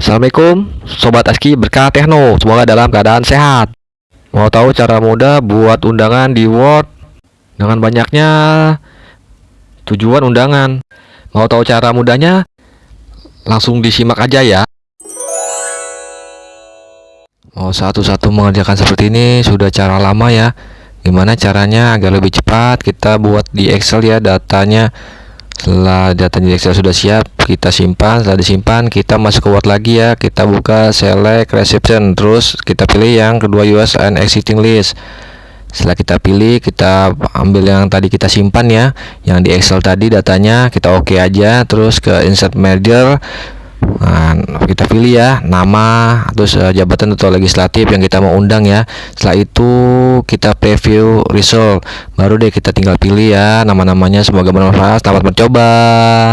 Assalamualaikum Sobat Aski berkah Tekno Semoga dalam keadaan sehat. Mau tahu cara mudah buat undangan di Word? Dengan banyaknya tujuan undangan. Mau tahu cara mudahnya? Langsung disimak aja ya. Mau satu-satu mengerjakan seperti ini sudah cara lama ya. Gimana caranya agar lebih cepat kita buat di Excel ya datanya? Setelah data di Excel sudah siap kita simpan setelah disimpan kita masuk ke Word lagi ya kita buka select reception terus kita pilih yang kedua US and existing list setelah kita pilih kita ambil yang tadi kita simpan ya yang di Excel tadi datanya kita oke okay aja terus ke insert merger Nah, kita pilih ya nama terus uh, jabatan atau legislatif yang kita mau undang ya. Setelah itu kita preview result. Baru deh kita tinggal pilih ya nama-namanya. Semoga bermanfaat. Selamat mencoba.